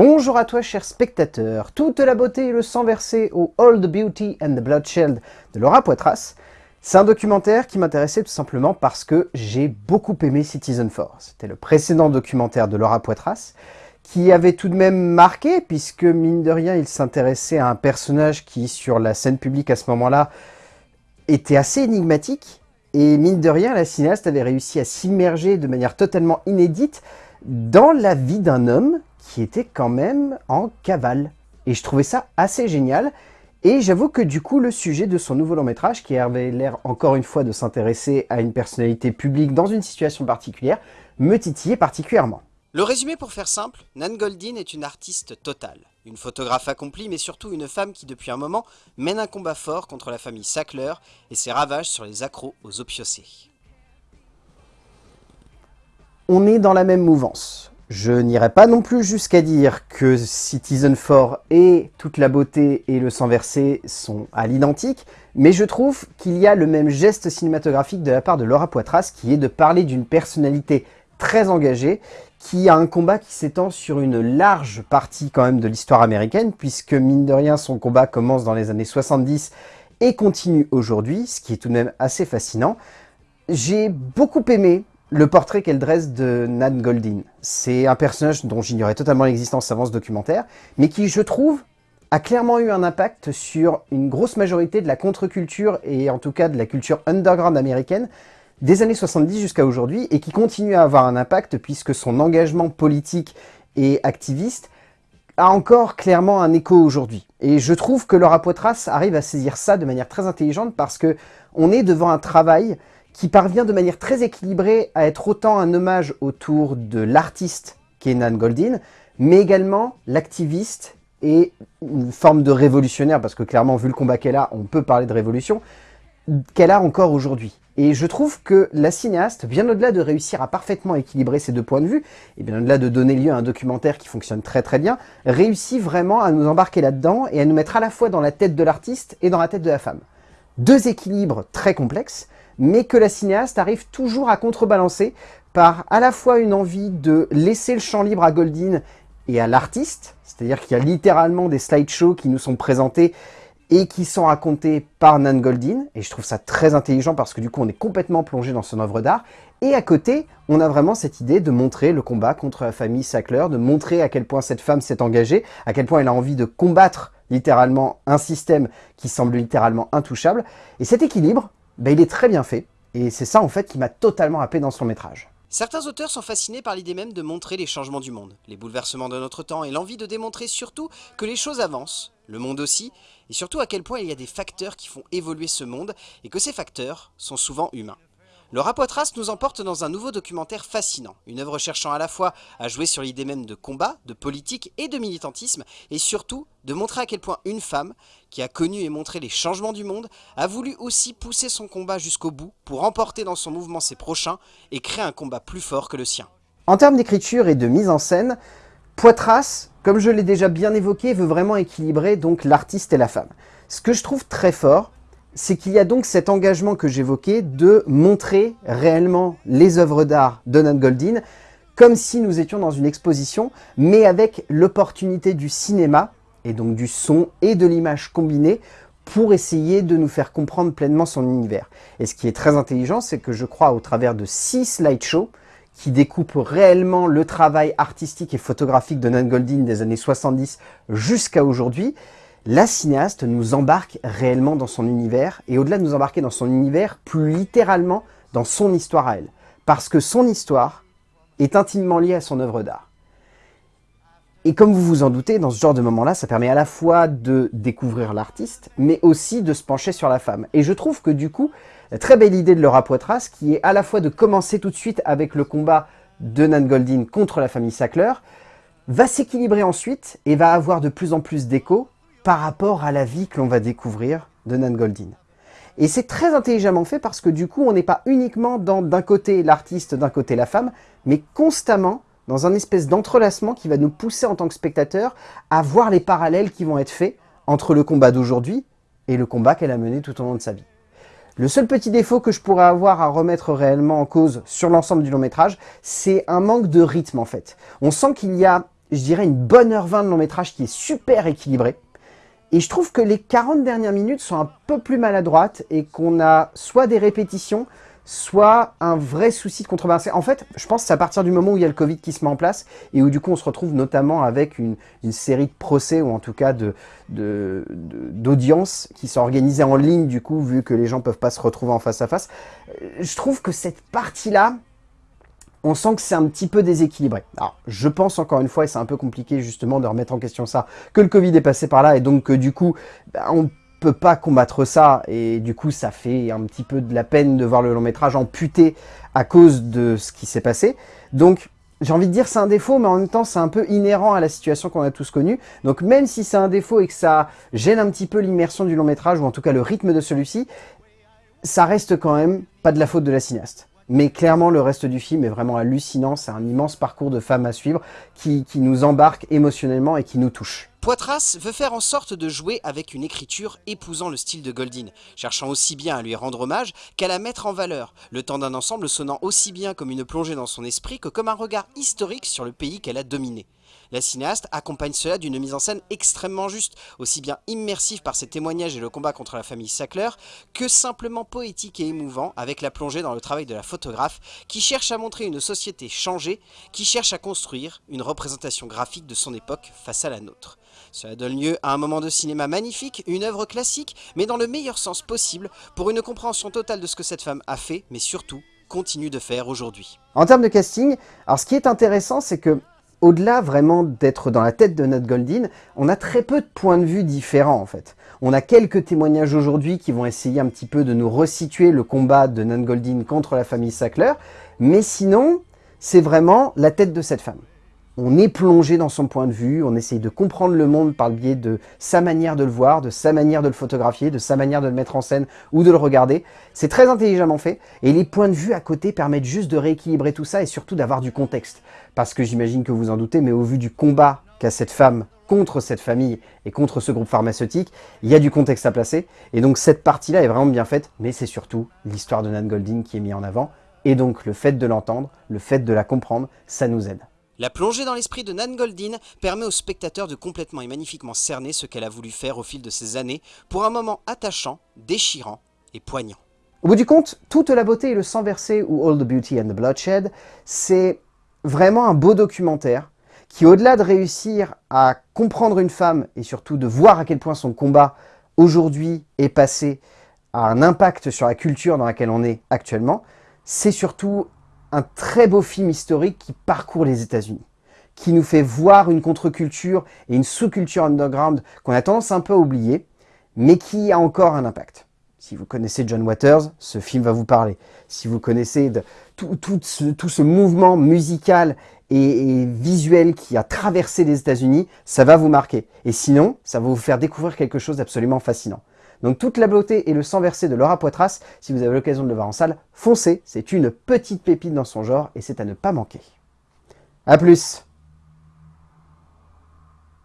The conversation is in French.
Bonjour à toi cher spectateur, toute la beauté et le sang versé au All the Beauty and the Bloodshed de Laura Poitras. C'est un documentaire qui m'intéressait tout simplement parce que j'ai beaucoup aimé Citizen 4. C'était le précédent documentaire de Laura Poitras qui avait tout de même marqué puisque mine de rien il s'intéressait à un personnage qui sur la scène publique à ce moment-là était assez énigmatique et mine de rien la cinéaste avait réussi à s'immerger de manière totalement inédite dans la vie d'un homme qui était quand même en cavale. Et je trouvais ça assez génial. Et j'avoue que du coup, le sujet de son nouveau long métrage, qui avait l'air encore une fois de s'intéresser à une personnalité publique dans une situation particulière, me titillait particulièrement. Le résumé pour faire simple, Nan Goldin est une artiste totale. Une photographe accomplie, mais surtout une femme qui depuis un moment mène un combat fort contre la famille Sackler et ses ravages sur les accros aux opiocés. On est dans la même mouvance. Je n'irai pas non plus jusqu'à dire que Citizen 4 et toute la beauté et le sang versé sont à l'identique, mais je trouve qu'il y a le même geste cinématographique de la part de Laura Poitras qui est de parler d'une personnalité très engagée qui a un combat qui s'étend sur une large partie quand même de l'histoire américaine, puisque mine de rien son combat commence dans les années 70 et continue aujourd'hui, ce qui est tout de même assez fascinant. J'ai beaucoup aimé le portrait qu'elle dresse de Nan Goldin. C'est un personnage dont j'ignorais totalement l'existence avant ce documentaire, mais qui, je trouve, a clairement eu un impact sur une grosse majorité de la contre-culture et en tout cas de la culture underground américaine des années 70 jusqu'à aujourd'hui et qui continue à avoir un impact puisque son engagement politique et activiste a encore clairement un écho aujourd'hui. Et je trouve que Laura Poitras arrive à saisir ça de manière très intelligente parce que on est devant un travail qui parvient de manière très équilibrée à être autant un hommage autour de l'artiste Kenan Goldin, mais également l'activiste et une forme de révolutionnaire, parce que clairement, vu le combat qu'elle a, on peut parler de révolution, qu'elle a encore aujourd'hui. Et je trouve que la cinéaste, bien au-delà de réussir à parfaitement équilibrer ces deux points de vue, et bien au-delà de donner lieu à un documentaire qui fonctionne très très bien, réussit vraiment à nous embarquer là-dedans et à nous mettre à la fois dans la tête de l'artiste et dans la tête de la femme. Deux équilibres très complexes, mais que la cinéaste arrive toujours à contrebalancer par à la fois une envie de laisser le champ libre à Goldin et à l'artiste, c'est-à-dire qu'il y a littéralement des slideshows qui nous sont présentés et qui sont racontés par Nan Goldin, et je trouve ça très intelligent parce que du coup on est complètement plongé dans son œuvre d'art, et à côté, on a vraiment cette idée de montrer le combat contre la famille Sackler, de montrer à quel point cette femme s'est engagée, à quel point elle a envie de combattre littéralement un système qui semble littéralement intouchable, et cet équilibre, ben, il est très bien fait, et c'est ça en fait qui m'a totalement happé dans son métrage. Certains auteurs sont fascinés par l'idée même de montrer les changements du monde, les bouleversements de notre temps et l'envie de démontrer surtout que les choses avancent, le monde aussi, et surtout à quel point il y a des facteurs qui font évoluer ce monde et que ces facteurs sont souvent humains. Laura Poitras nous emporte dans un nouveau documentaire fascinant, une œuvre cherchant à la fois à jouer sur l'idée même de combat, de politique et de militantisme, et surtout de montrer à quel point une femme, qui a connu et montré les changements du monde, a voulu aussi pousser son combat jusqu'au bout pour emporter dans son mouvement ses prochains et créer un combat plus fort que le sien. En termes d'écriture et de mise en scène, Poitras, comme je l'ai déjà bien évoqué, veut vraiment équilibrer donc l'artiste et la femme. Ce que je trouve très fort, c'est qu'il y a donc cet engagement que j'évoquais de montrer réellement les œuvres d'art de Nan Goldin comme si nous étions dans une exposition, mais avec l'opportunité du cinéma, et donc du son et de l'image combinée, pour essayer de nous faire comprendre pleinement son univers. Et ce qui est très intelligent, c'est que je crois au travers de six slideshows, qui découpent réellement le travail artistique et photographique de Nan Goldin des années 70 jusqu'à aujourd'hui, la cinéaste nous embarque réellement dans son univers, et au-delà de nous embarquer dans son univers, plus littéralement dans son histoire à elle. Parce que son histoire est intimement liée à son œuvre d'art. Et comme vous vous en doutez, dans ce genre de moment-là, ça permet à la fois de découvrir l'artiste, mais aussi de se pencher sur la femme. Et je trouve que du coup, la très belle idée de Laura Poitras, qui est à la fois de commencer tout de suite avec le combat de Nan Goldin contre la famille Sackler, va s'équilibrer ensuite et va avoir de plus en plus d'écho par rapport à la vie que l'on va découvrir de Nan Goldin. Et c'est très intelligemment fait parce que du coup, on n'est pas uniquement dans d'un côté l'artiste, d'un côté la femme, mais constamment dans un espèce d'entrelacement qui va nous pousser en tant que spectateur à voir les parallèles qui vont être faits entre le combat d'aujourd'hui et le combat qu'elle a mené tout au long de sa vie. Le seul petit défaut que je pourrais avoir à remettre réellement en cause sur l'ensemble du long métrage, c'est un manque de rythme en fait. On sent qu'il y a je dirais, une bonne heure 20 de long métrage qui est super équilibré. Et je trouve que les 40 dernières minutes sont un peu plus maladroites et qu'on a soit des répétitions, soit un vrai souci de contrebalance. En fait, je pense que c'est à partir du moment où il y a le Covid qui se met en place et où du coup on se retrouve notamment avec une, série de procès ou en tout cas d'audiences de, qui sont organisées en ligne du coup vu que les gens peuvent pas se retrouver en face à face. Euh, je trouve que cette partie-là, on sent que c'est un petit peu déséquilibré. Alors, je pense encore une fois, et c'est un peu compliqué justement de remettre en question ça, que le Covid est passé par là et donc que du coup, ben, on peut pas combattre ça et du coup ça fait un petit peu de la peine de voir le long métrage amputé à cause de ce qui s'est passé. Donc j'ai envie de dire c'est un défaut mais en même temps c'est un peu inhérent à la situation qu'on a tous connue. Donc même si c'est un défaut et que ça gêne un petit peu l'immersion du long métrage ou en tout cas le rythme de celui-ci, ça reste quand même pas de la faute de la cinéaste. Mais clairement, le reste du film est vraiment hallucinant. C'est un immense parcours de femmes à suivre qui, qui nous embarque émotionnellement et qui nous touche. Poitras veut faire en sorte de jouer avec une écriture épousant le style de Goldin, cherchant aussi bien à lui rendre hommage qu'à la mettre en valeur, le temps d'un ensemble sonnant aussi bien comme une plongée dans son esprit que comme un regard historique sur le pays qu'elle a dominé. La cinéaste accompagne cela d'une mise en scène extrêmement juste, aussi bien immersive par ses témoignages et le combat contre la famille Sackler, que simplement poétique et émouvant avec la plongée dans le travail de la photographe qui cherche à montrer une société changée, qui cherche à construire une représentation graphique de son époque face à la nôtre. Cela donne lieu à un moment de cinéma magnifique, une œuvre classique, mais dans le meilleur sens possible, pour une compréhension totale de ce que cette femme a fait, mais surtout continue de faire aujourd'hui. En termes de casting, alors ce qui est intéressant, c'est que au-delà vraiment d'être dans la tête de Nat Goldin, on a très peu de points de vue différents en fait. On a quelques témoignages aujourd'hui qui vont essayer un petit peu de nous resituer le combat de Nat Goldin contre la famille Sackler, mais sinon, c'est vraiment la tête de cette femme on est plongé dans son point de vue, on essaye de comprendre le monde par le biais de sa manière de le voir, de sa manière de le photographier, de sa manière de le mettre en scène ou de le regarder. C'est très intelligemment fait et les points de vue à côté permettent juste de rééquilibrer tout ça et surtout d'avoir du contexte. Parce que j'imagine que vous en doutez, mais au vu du combat qu'a cette femme contre cette famille et contre ce groupe pharmaceutique, il y a du contexte à placer. Et donc cette partie-là est vraiment bien faite, mais c'est surtout l'histoire de Nan Golding qui est mise en avant. Et donc le fait de l'entendre, le fait de la comprendre, ça nous aide. La plongée dans l'esprit de Nan Goldin permet au spectateur de complètement et magnifiquement cerner ce qu'elle a voulu faire au fil de ces années pour un moment attachant, déchirant et poignant. Au bout du compte, toute la beauté et le sang versé ou All the Beauty and the Bloodshed, c'est vraiment un beau documentaire qui, au-delà de réussir à comprendre une femme et surtout de voir à quel point son combat aujourd'hui est passé à un impact sur la culture dans laquelle on est actuellement, c'est surtout un très beau film historique qui parcourt les États-Unis, qui nous fait voir une contre-culture et une sous-culture underground qu'on a tendance un peu à oublier, mais qui a encore un impact. Si vous connaissez John Waters, ce film va vous parler. Si vous connaissez tout, ce, mouvement musical et, et, visuel qui a traversé les États-Unis, ça va vous marquer. Et sinon, ça va vous faire découvrir quelque chose d'absolument fascinant. Donc toute la beauté et le sang versé de Laura Poitras, si vous avez l'occasion de le voir en salle, foncez, c'est une petite pépite dans son genre et c'est à ne pas manquer. A plus